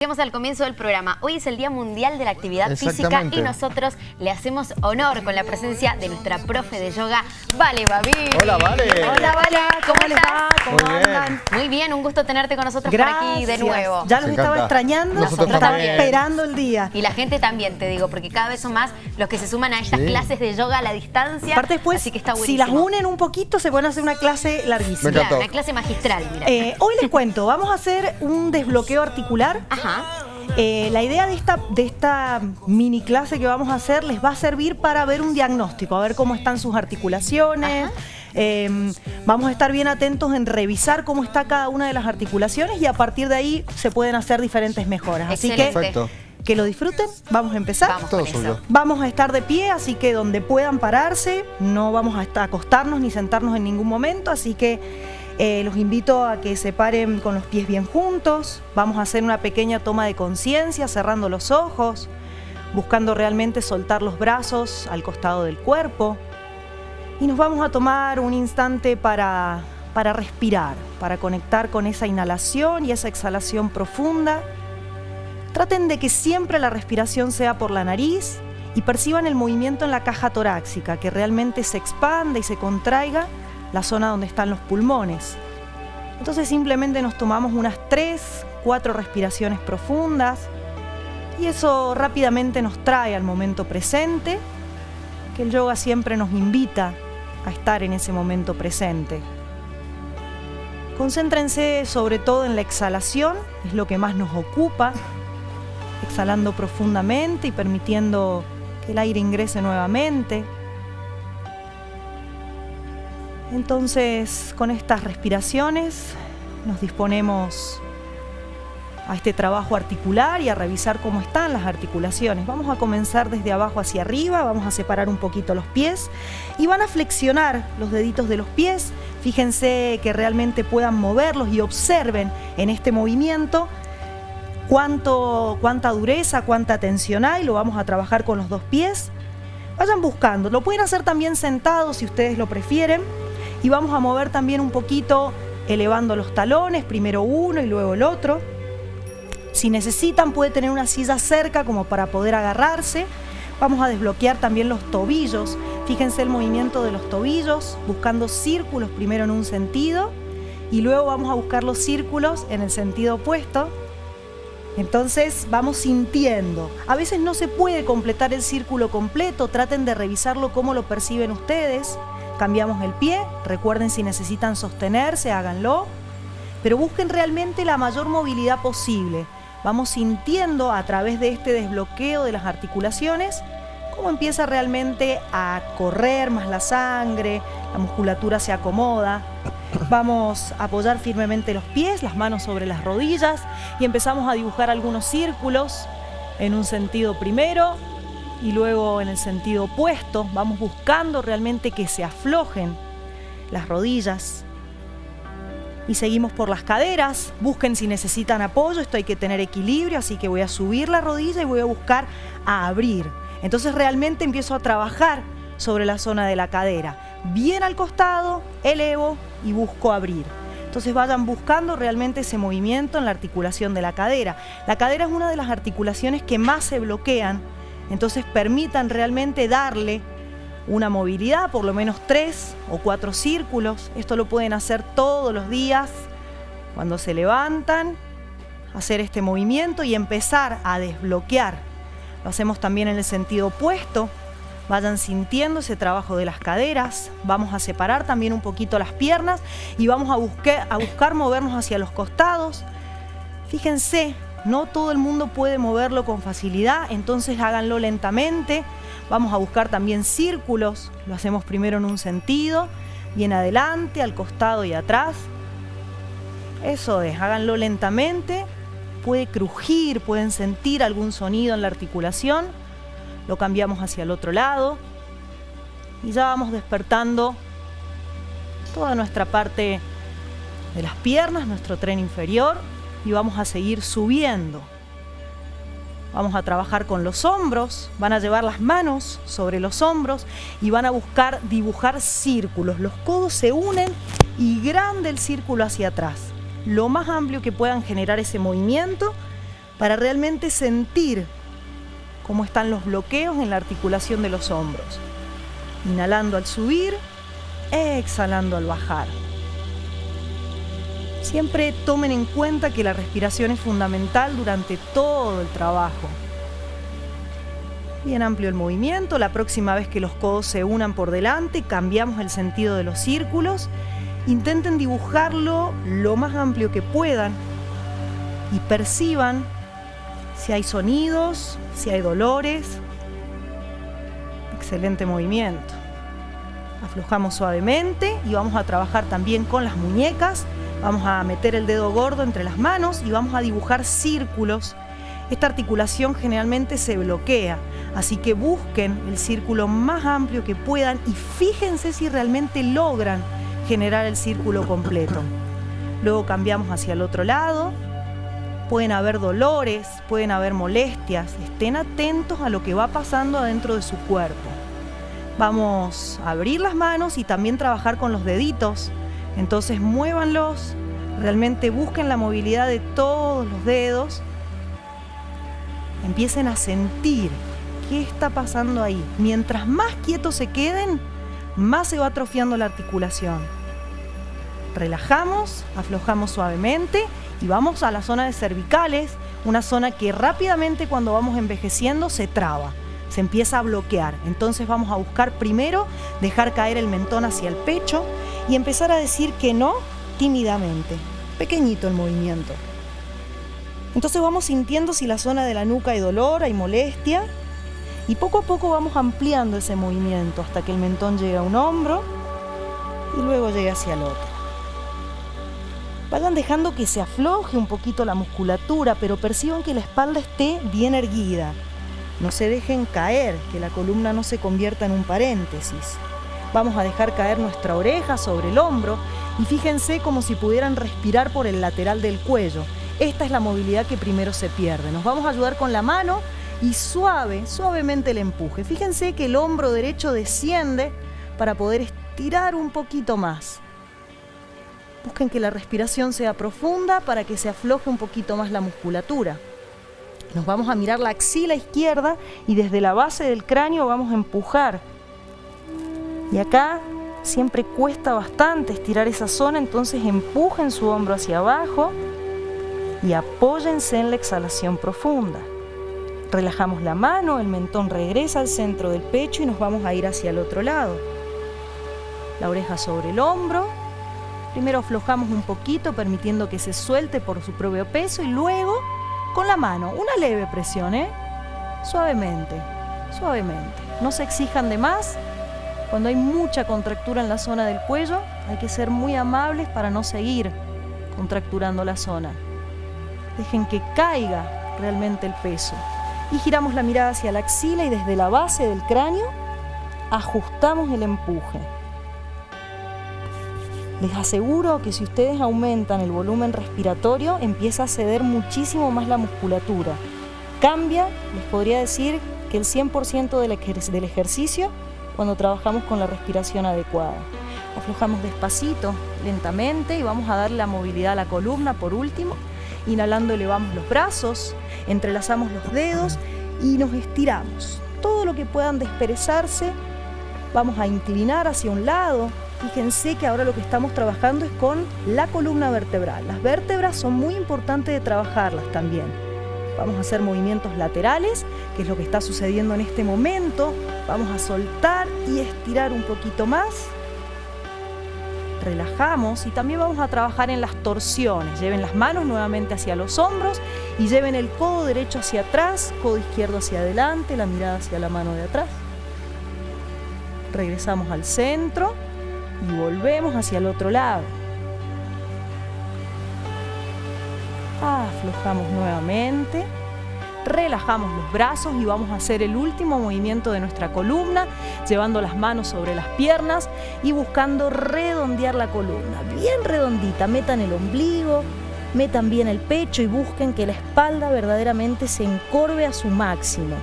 Llegamos al comienzo del programa. Hoy es el Día Mundial de la Actividad Física y nosotros le hacemos honor con la presencia de nuestra profe de yoga, Vale Babi. Hola, Vale. Hola, Vale. ¿Cómo, les va? ¿Cómo Muy andan? Bien. Muy bien, un gusto tenerte con nosotros por aquí de nuevo. Ya los estaba extrañando, nosotros estaba esperando el día. Y la gente también, te digo, porque cada vez son más los que se suman a estas clases de yoga a la distancia. Aparte después, así que está si las unen un poquito, se pueden hacer una clase larguísima. Claro, una clase magistral, mira. Eh, hoy les cuento, vamos a hacer un desbloqueo articular. Ajá eh, la idea de esta, de esta mini clase que vamos a hacer les va a servir para ver un diagnóstico, a ver cómo están sus articulaciones. Em, vamos a estar bien atentos en revisar cómo está cada una de las articulaciones y a partir de ahí se pueden hacer diferentes mejoras. Así que que lo disfruten. Vamos a empezar. Vamos, vamos a estar de pie, así que donde puedan pararse, no vamos a acostarnos ni sentarnos en ningún momento, así que eh, los invito a que se paren con los pies bien juntos. Vamos a hacer una pequeña toma de conciencia, cerrando los ojos, buscando realmente soltar los brazos al costado del cuerpo. Y nos vamos a tomar un instante para, para respirar, para conectar con esa inhalación y esa exhalación profunda. Traten de que siempre la respiración sea por la nariz y perciban el movimiento en la caja torácica, que realmente se expanda y se contraiga la zona donde están los pulmones. Entonces simplemente nos tomamos unas 3, 4 respiraciones profundas y eso rápidamente nos trae al momento presente, que el yoga siempre nos invita a estar en ese momento presente. Concéntrense sobre todo en la exhalación, es lo que más nos ocupa, exhalando profundamente y permitiendo que el aire ingrese nuevamente. Entonces, con estas respiraciones nos disponemos a este trabajo articular y a revisar cómo están las articulaciones. Vamos a comenzar desde abajo hacia arriba, vamos a separar un poquito los pies y van a flexionar los deditos de los pies. Fíjense que realmente puedan moverlos y observen en este movimiento cuánta dureza, cuánta tensión hay. Lo vamos a trabajar con los dos pies. Vayan buscando. Lo pueden hacer también sentados si ustedes lo prefieren y vamos a mover también un poquito elevando los talones, primero uno y luego el otro. Si necesitan puede tener una silla cerca como para poder agarrarse. Vamos a desbloquear también los tobillos. Fíjense el movimiento de los tobillos, buscando círculos primero en un sentido y luego vamos a buscar los círculos en el sentido opuesto. Entonces vamos sintiendo. A veces no se puede completar el círculo completo, traten de revisarlo cómo lo perciben ustedes. Cambiamos el pie, recuerden si necesitan sostenerse, háganlo, pero busquen realmente la mayor movilidad posible. Vamos sintiendo a través de este desbloqueo de las articulaciones cómo empieza realmente a correr más la sangre, la musculatura se acomoda. Vamos a apoyar firmemente los pies, las manos sobre las rodillas y empezamos a dibujar algunos círculos en un sentido primero, y luego en el sentido opuesto vamos buscando realmente que se aflojen las rodillas y seguimos por las caderas, busquen si necesitan apoyo, esto hay que tener equilibrio, así que voy a subir la rodilla y voy a buscar a abrir. Entonces realmente empiezo a trabajar sobre la zona de la cadera. Bien al costado, elevo y busco abrir. Entonces vayan buscando realmente ese movimiento en la articulación de la cadera. La cadera es una de las articulaciones que más se bloquean entonces permitan realmente darle una movilidad, por lo menos tres o cuatro círculos. Esto lo pueden hacer todos los días cuando se levantan, hacer este movimiento y empezar a desbloquear. Lo hacemos también en el sentido opuesto. Vayan sintiendo ese trabajo de las caderas. Vamos a separar también un poquito las piernas y vamos a a buscar movernos hacia los costados. Fíjense no todo el mundo puede moverlo con facilidad, entonces háganlo lentamente. Vamos a buscar también círculos, lo hacemos primero en un sentido, bien adelante, al costado y atrás. Eso es, háganlo lentamente. Puede crujir, pueden sentir algún sonido en la articulación. Lo cambiamos hacia el otro lado. Y ya vamos despertando toda nuestra parte de las piernas, nuestro tren inferior y vamos a seguir subiendo. Vamos a trabajar con los hombros, van a llevar las manos sobre los hombros y van a buscar dibujar círculos. Los codos se unen y grande el círculo hacia atrás. Lo más amplio que puedan generar ese movimiento para realmente sentir cómo están los bloqueos en la articulación de los hombros. Inhalando al subir, exhalando al bajar. Siempre tomen en cuenta que la respiración es fundamental durante todo el trabajo. Bien amplio el movimiento, la próxima vez que los codos se unan por delante, cambiamos el sentido de los círculos. Intenten dibujarlo lo más amplio que puedan y perciban si hay sonidos, si hay dolores. Excelente movimiento. Aflojamos suavemente y vamos a trabajar también con las muñecas. Vamos a meter el dedo gordo entre las manos y vamos a dibujar círculos. Esta articulación generalmente se bloquea, así que busquen el círculo más amplio que puedan y fíjense si realmente logran generar el círculo completo. Luego cambiamos hacia el otro lado. Pueden haber dolores, pueden haber molestias. Estén atentos a lo que va pasando adentro de su cuerpo. Vamos a abrir las manos y también trabajar con los deditos. Entonces muévanlos, realmente busquen la movilidad de todos los dedos. Empiecen a sentir qué está pasando ahí. Mientras más quietos se queden, más se va atrofiando la articulación. Relajamos, aflojamos suavemente y vamos a la zona de cervicales, una zona que rápidamente cuando vamos envejeciendo se traba se empieza a bloquear. Entonces vamos a buscar primero dejar caer el mentón hacia el pecho y empezar a decir que no tímidamente. Pequeñito el movimiento. Entonces vamos sintiendo si la zona de la nuca hay dolor, hay molestia. Y poco a poco vamos ampliando ese movimiento hasta que el mentón llegue a un hombro y luego llegue hacia el otro. Vayan dejando que se afloje un poquito la musculatura, pero perciban que la espalda esté bien erguida. No se dejen caer, que la columna no se convierta en un paréntesis. Vamos a dejar caer nuestra oreja sobre el hombro y fíjense como si pudieran respirar por el lateral del cuello. Esta es la movilidad que primero se pierde. Nos vamos a ayudar con la mano y suave, suavemente el empuje. Fíjense que el hombro derecho desciende para poder estirar un poquito más. Busquen que la respiración sea profunda para que se afloje un poquito más la musculatura. Nos vamos a mirar la axila izquierda y desde la base del cráneo vamos a empujar. Y acá siempre cuesta bastante estirar esa zona, entonces empujen su hombro hacia abajo y apóyense en la exhalación profunda. Relajamos la mano, el mentón regresa al centro del pecho y nos vamos a ir hacia el otro lado. La oreja sobre el hombro. Primero aflojamos un poquito permitiendo que se suelte por su propio peso y luego con la mano, una leve presión, ¿eh? Suavemente, suavemente. No se exijan de más. Cuando hay mucha contractura en la zona del cuello, hay que ser muy amables para no seguir contracturando la zona. Dejen que caiga realmente el peso. Y giramos la mirada hacia la axila y desde la base del cráneo ajustamos el empuje. Les aseguro que si ustedes aumentan el volumen respiratorio, empieza a ceder muchísimo más la musculatura. Cambia, les podría decir, que el 100% del, ejercicio cuando trabajamos con la respiración adecuada. Aflojamos despacito, lentamente y vamos a dar la movilidad a la columna por último. Inhalando elevamos los brazos, entrelazamos los dedos y nos estiramos. Todo lo que puedan desperezarse, vamos a inclinar hacia un lado, Fíjense que ahora lo que estamos trabajando es con la columna vertebral. Las vértebras son muy importantes de trabajarlas también. Vamos a hacer movimientos laterales, que es lo que está sucediendo en este momento. Vamos a soltar y estirar un poquito más. Relajamos y también vamos a trabajar en las torsiones. Lleven las manos nuevamente hacia los hombros y lleven el codo derecho hacia atrás, codo izquierdo hacia adelante, la mirada hacia la mano de atrás. Regresamos al centro y volvemos hacia el otro lado. Aflojamos nuevamente, relajamos los brazos y vamos a hacer el último movimiento de nuestra columna, llevando las manos sobre las piernas y buscando redondear la columna, bien redondita, metan el ombligo, metan bien el pecho y busquen que la espalda verdaderamente se encorve a su máximo.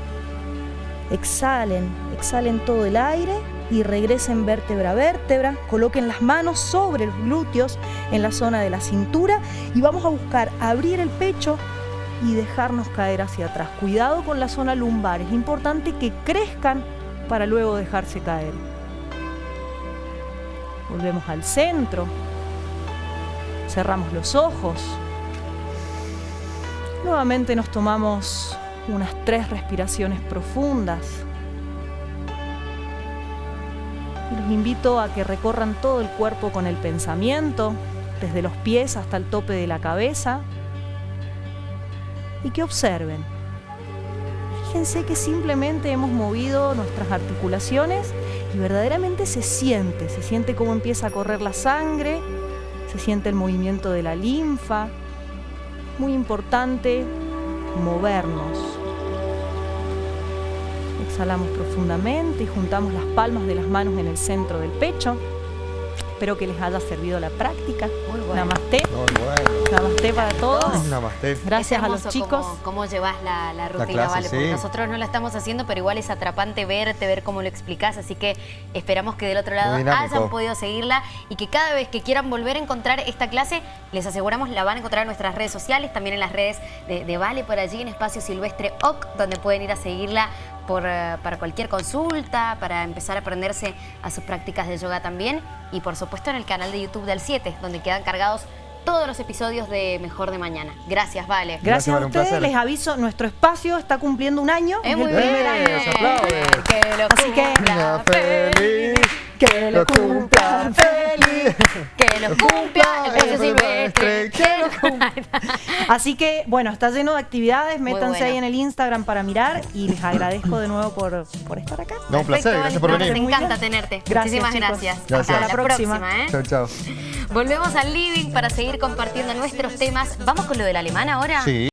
Exhalen, exhalen todo el aire y regresen vértebra a vértebra, coloquen las manos sobre los glúteos en la zona de la cintura y vamos a buscar abrir el pecho y dejarnos caer hacia atrás. Cuidado con la zona lumbar, es importante que crezcan para luego dejarse caer. Volvemos al centro. Cerramos los ojos. Nuevamente nos tomamos unas tres respiraciones profundas. Los invito a que recorran todo el cuerpo con el pensamiento, desde los pies hasta el tope de la cabeza, y que observen. Fíjense que simplemente hemos movido nuestras articulaciones y verdaderamente se siente, se siente cómo empieza a correr la sangre, se siente el movimiento de la linfa. Muy importante movernos. Exhalamos profundamente y juntamos las palmas de las manos en el centro del pecho. Espero que les haya servido la práctica. Muy bueno. Namaste. Muy bueno. Namaste para todos. Namaste. Gracias a los chicos. Cómo, llevas la, rutina, ¿vale? Porque nosotros no la estamos haciendo, pero igual es atrapante verte, ver cómo lo explicás. Así que esperamos que del otro lado hayan podido seguirla y que cada vez que quieran volver a encontrar esta clase, les aseguramos la van a encontrar en nuestras redes sociales, también en las redes de, Vale por allí, en Espacio Silvestre OC, donde pueden ir a seguirla eh, para cualquier consulta, para empezar a aprenderse a sus prácticas de yoga también. Y por supuesto en el canal de YouTube del 7, donde quedan cargados todos los episodios de Mejor de Mañana. Gracias, Vale. Gracias, a ustedes. Les aviso, nuestro espacio está cumpliendo un año. Es, muy bien. Que lo Así que... feliz. Que lo cumpla feliz. Que lo cumpla el silvestre. Que lo cumpla. Así que, bueno, está lleno de actividades. Métanse ahí en el Instagram para mirar y les agradezco de nuevo por, por estar acá. No, un placer. Gracias por venir. Nos encanta tenerte. Muchísimas gracias. Hasta la próxima. ¿eh? Chao, chao. Volvemos al living para seguir compartiendo nuestros temas. ¿Vamos con lo del alemán ahora? Sí.